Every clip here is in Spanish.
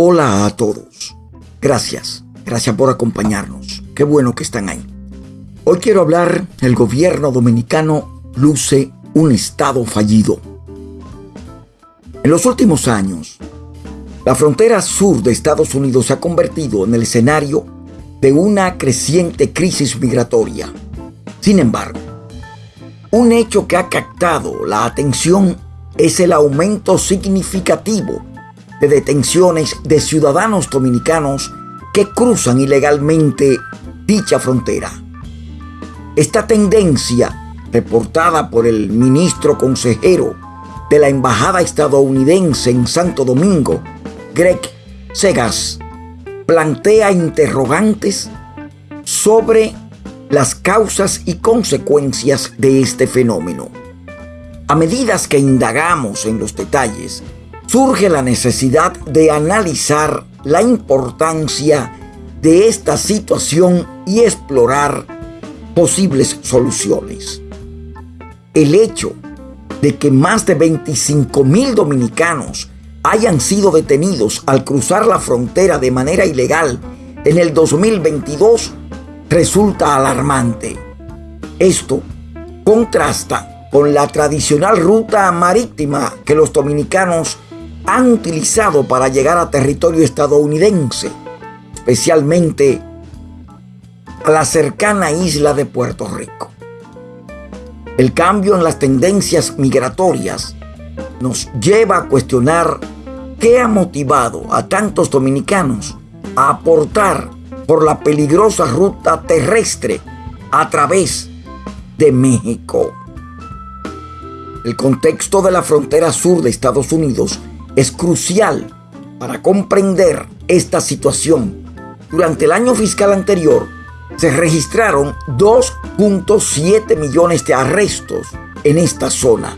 Hola a todos. Gracias. Gracias por acompañarnos. Qué bueno que están ahí. Hoy quiero hablar, el gobierno dominicano luce un estado fallido. En los últimos años, la frontera sur de Estados Unidos se ha convertido en el escenario de una creciente crisis migratoria. Sin embargo, un hecho que ha captado la atención es el aumento significativo de detenciones de ciudadanos dominicanos que cruzan ilegalmente dicha frontera. Esta tendencia, reportada por el ministro consejero de la Embajada estadounidense en Santo Domingo, Greg Segas, plantea interrogantes sobre las causas y consecuencias de este fenómeno. A medida que indagamos en los detalles, surge la necesidad de analizar la importancia de esta situación y explorar posibles soluciones. El hecho de que más de 25 mil dominicanos hayan sido detenidos al cruzar la frontera de manera ilegal en el 2022 resulta alarmante. Esto contrasta con la tradicional ruta marítima que los dominicanos han utilizado para llegar a territorio estadounidense, especialmente a la cercana isla de Puerto Rico. El cambio en las tendencias migratorias nos lleva a cuestionar qué ha motivado a tantos dominicanos a aportar por la peligrosa ruta terrestre a través de México. El contexto de la frontera sur de Estados Unidos es crucial para comprender esta situación. Durante el año fiscal anterior se registraron 2.7 millones de arrestos en esta zona,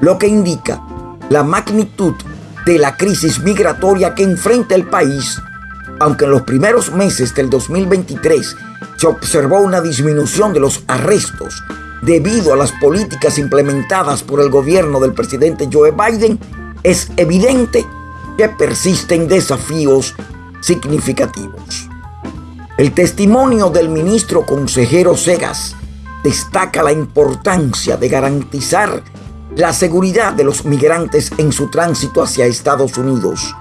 lo que indica la magnitud de la crisis migratoria que enfrenta el país, aunque en los primeros meses del 2023 se observó una disminución de los arrestos debido a las políticas implementadas por el gobierno del presidente Joe Biden, es evidente que persisten desafíos significativos. El testimonio del ministro consejero Segas destaca la importancia de garantizar la seguridad de los migrantes en su tránsito hacia Estados Unidos.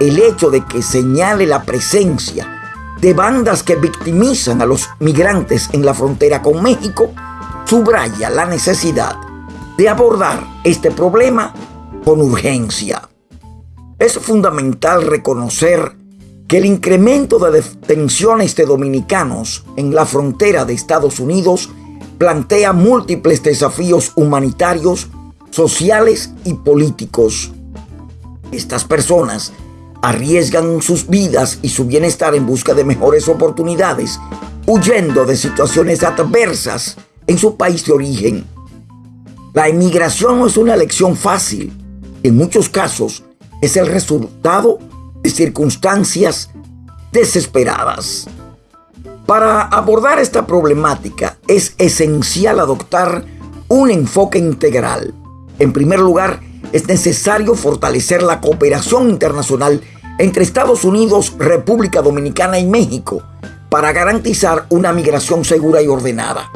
El hecho de que señale la presencia de bandas que victimizan a los migrantes en la frontera con México subraya la necesidad de abordar este problema con urgencia. Es fundamental reconocer que el incremento de detenciones de dominicanos en la frontera de Estados Unidos plantea múltiples desafíos humanitarios, sociales y políticos. Estas personas arriesgan sus vidas y su bienestar en busca de mejores oportunidades, huyendo de situaciones adversas en su país de origen. La emigración no es una elección fácil, en muchos casos es el resultado de circunstancias desesperadas. Para abordar esta problemática es esencial adoptar un enfoque integral. En primer lugar, es necesario fortalecer la cooperación internacional entre Estados Unidos, República Dominicana y México para garantizar una migración segura y ordenada.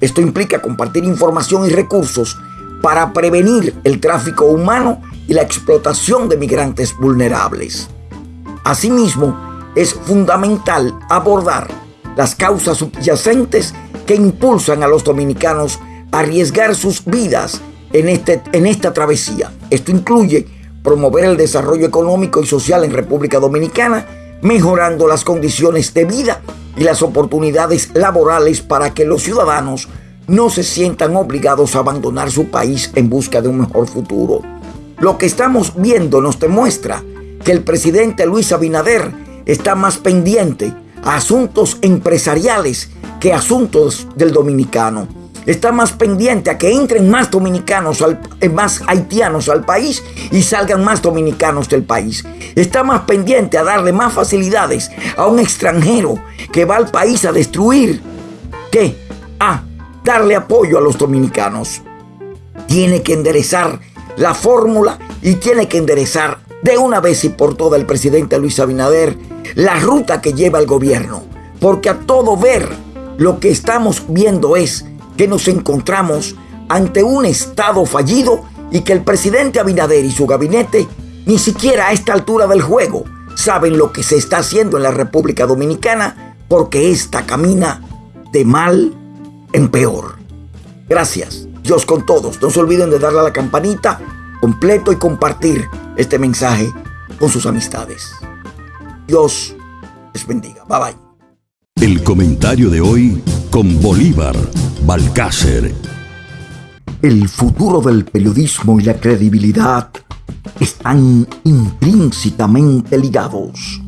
Esto implica compartir información y recursos para prevenir el tráfico humano y la explotación de migrantes vulnerables. Asimismo, es fundamental abordar las causas subyacentes que impulsan a los dominicanos a arriesgar sus vidas en, este, en esta travesía. Esto incluye promover el desarrollo económico y social en República Dominicana, mejorando las condiciones de vida y las oportunidades laborales para que los ciudadanos no se sientan obligados a abandonar su país en busca de un mejor futuro. Lo que estamos viendo nos demuestra que el presidente Luis Abinader está más pendiente a asuntos empresariales que asuntos del dominicano. Está más pendiente a que entren más dominicanos, eh, más haitianos al país y salgan más dominicanos del país. Está más pendiente a darle más facilidades a un extranjero que va al país a destruir que a darle apoyo a los dominicanos. Tiene que enderezar la fórmula y tiene que enderezar de una vez y por todas el presidente Luis Abinader la ruta que lleva el gobierno, porque a todo ver lo que estamos viendo es que nos encontramos ante un Estado fallido y que el presidente Abinader y su gabinete ni siquiera a esta altura del juego saben lo que se está haciendo en la República Dominicana porque esta camina de mal en peor. Gracias. Dios con todos. No se olviden de darle a la campanita completo y compartir este mensaje con sus amistades. Dios les bendiga. Bye bye. El comentario de hoy con Bolívar Balcácer. El futuro del periodismo y la credibilidad están intrínsecamente ligados.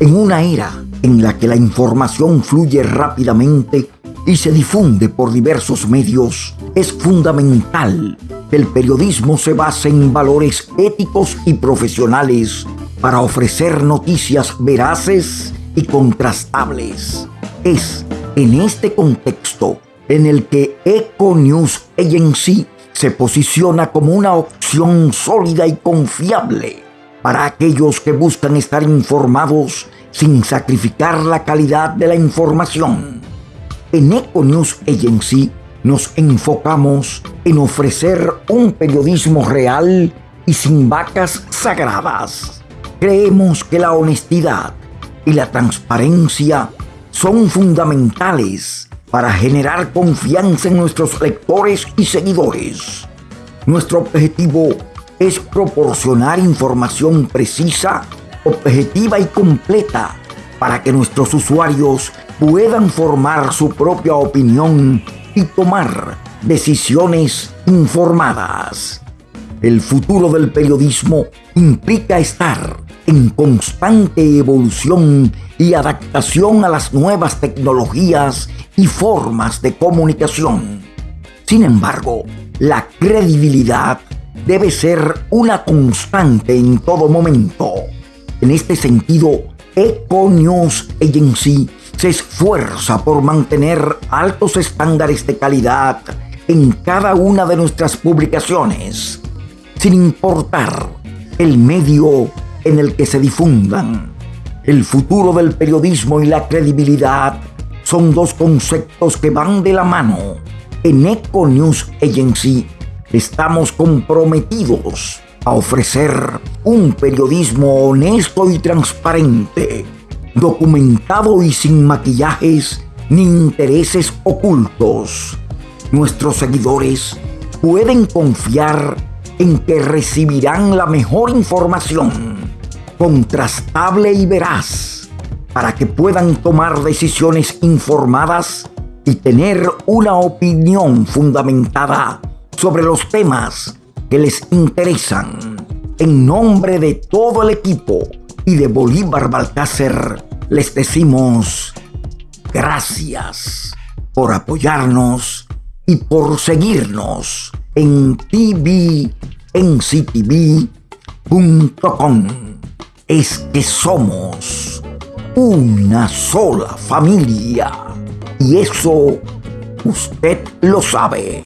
En una era en la que la información fluye rápidamente y se difunde por diversos medios, es fundamental que el periodismo se base en valores éticos y profesionales para ofrecer noticias veraces y contrastables. Es en este contexto en el que Eco News Agency se posiciona como una opción sólida y confiable para aquellos que buscan estar informados sin sacrificar la calidad de la información. En Eco News Agency nos enfocamos en ofrecer un periodismo real y sin vacas sagradas. Creemos que la honestidad y la transparencia son fundamentales para generar confianza en nuestros lectores y seguidores. Nuestro objetivo es proporcionar información precisa, objetiva y completa para que nuestros usuarios puedan formar su propia opinión y tomar decisiones informadas. El futuro del periodismo implica estar en constante evolución y adaptación a las nuevas tecnologías y formas de comunicación. Sin embargo, la credibilidad debe ser una constante en todo momento. En este sentido, Eco News Agency se esfuerza por mantener altos estándares de calidad en cada una de nuestras publicaciones, sin importar el medio en el que se difundan. El futuro del periodismo y la credibilidad son dos conceptos que van de la mano. En Eco News Agency estamos comprometidos a ofrecer un periodismo honesto y transparente, documentado y sin maquillajes ni intereses ocultos. Nuestros seguidores pueden confiar en que recibirán la mejor información, contrastable y veraz, para que puedan tomar decisiones informadas y tener una opinión fundamentada sobre los temas que les interesan. En nombre de todo el equipo y de Bolívar Balcácer, les decimos gracias por apoyarnos y por seguirnos en tvnctv.com. Es que somos una sola familia y eso usted lo sabe.